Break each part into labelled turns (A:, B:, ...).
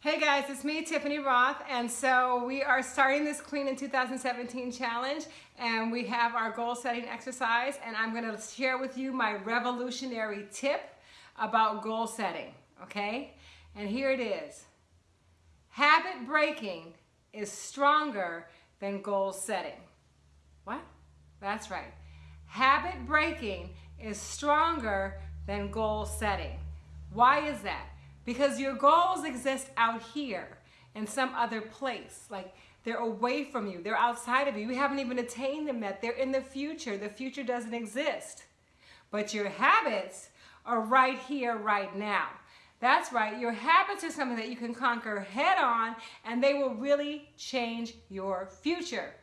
A: Hey guys, it's me, Tiffany Rothe, and so we are starting this Clean in 2017 challenge, and we have our goal setting exercise, and I'm gonna share with you my revolutionary tip about goal setting, okay? And here it is. Habit breaking is stronger than goal setting. What? That's right. Habit breaking is stronger than goal setting. Why is that? Because your goals exist out here in some other place. Like they're away from you, they're outside of you. You haven't even attained them yet. They're in the future. The future doesn't exist. But your habits are right here, right now. That's right. Your habits are something that you can conquer head on and they will really change your future.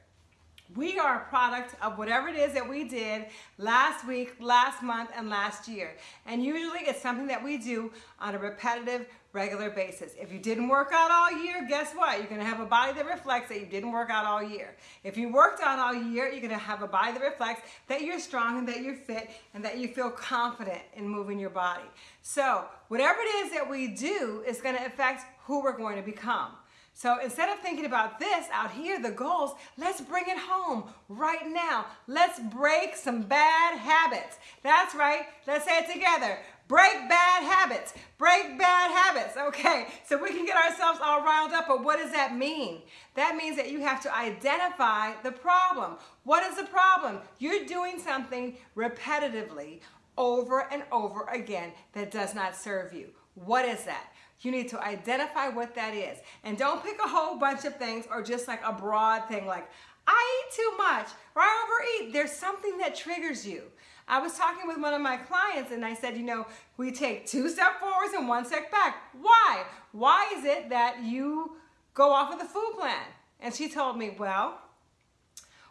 A: We are a product of whatever it is that we did last week, last month, and last year. And usually it's something that we do on a repetitive, regular basis. If you didn't work out all year, guess what? You're gonna have a body that reflects that you didn't work out all year. If you worked out all year, you're gonna have a body that reflects that you're strong and that you're fit and that you feel confident in moving your body. So whatever it is that we do is gonna affect who we're going to become. So instead of thinking about this out here, the goals, let's bring it home right now. Let's break some bad habits. That's right. Let's say it together. Break bad habits. Break bad habits. Okay, so we can get ourselves all riled up, but what does that mean? That means that you have to identify the problem. What is the problem? You're doing something repetitively over and over again that does not serve you. What is that? You need to identify what that is. And don't pick a whole bunch of things or just like a broad thing like, I eat too much or I overeat. There's something that triggers you. I was talking with one of my clients and I said, you know, we take two step forwards and one step back. Why? Why is it that you go off of the food plan? And she told me, well,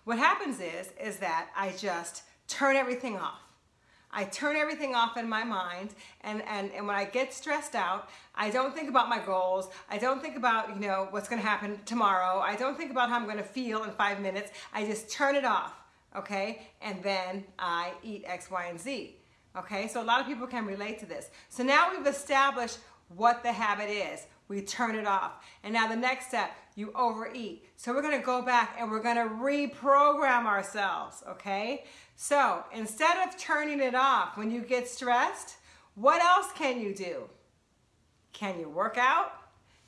A: what happens is, is that I just turn everything off. I turn everything off in my mind and, and, and when I get stressed out, I don't think about my goals. I don't think about, you know, what's gonna happen tomorrow. I don't think about how I'm gonna feel in five minutes. I just turn it off, okay? And then I eat X, Y, and Z, okay? So a lot of people can relate to this. So now we've established what the habit is. We turn it off. And now the next step, you overeat. So we're gonna go back and we're gonna reprogram ourselves, okay? So instead of turning it off when you get stressed, what else can you do? Can you work out?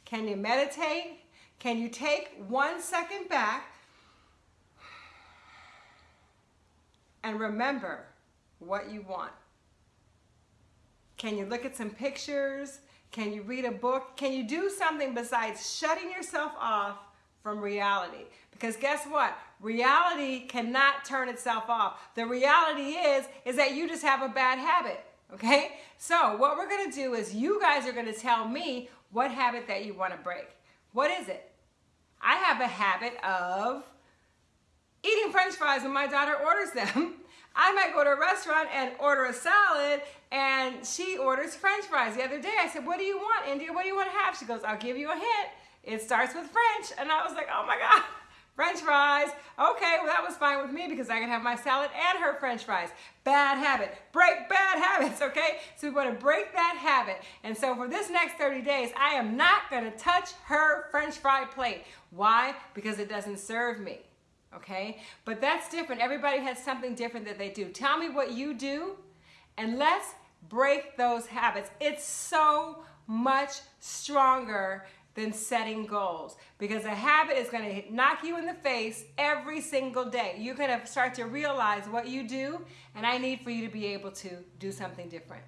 A: Can you meditate? Can you take one second back and remember what you want? Can you look at some pictures? Can you read a book? Can you do something besides shutting yourself off from reality? Because guess what? Reality cannot turn itself off. The reality is, is that you just have a bad habit, okay? So what we're gonna do is you guys are gonna tell me what habit that you wanna break. What is it? I have a habit of eating french fries when my daughter orders them. I might go to a restaurant and order a salad and she orders french fries. The other day I said, what do you want, India? What do you want to have? She goes, I'll give you a hint. It starts with French. And I was like, oh my God, french fries. Okay, well that was fine with me because I can have my salad and her french fries. Bad habit. Break bad habits, okay? So we want to break that habit. And so for this next 30 days, I am not going to touch her french fry plate. Why? Because it doesn't serve me okay? But that's different. Everybody has something different that they do. Tell me what you do and let's break those habits. It's so much stronger than setting goals because a habit is going to knock you in the face every single day. You're going to start to realize what you do and I need for you to be able to do something different.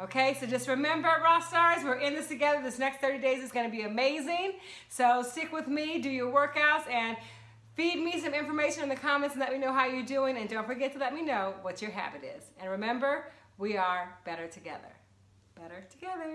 A: Okay, so just remember, Raw Stars, we're in this together. This next 30 days is going to be amazing. So stick with me, do your workouts, and Feed me some information in the comments and let me know how you're doing. And don't forget to let me know what your habit is. And remember, we are better together. Better together.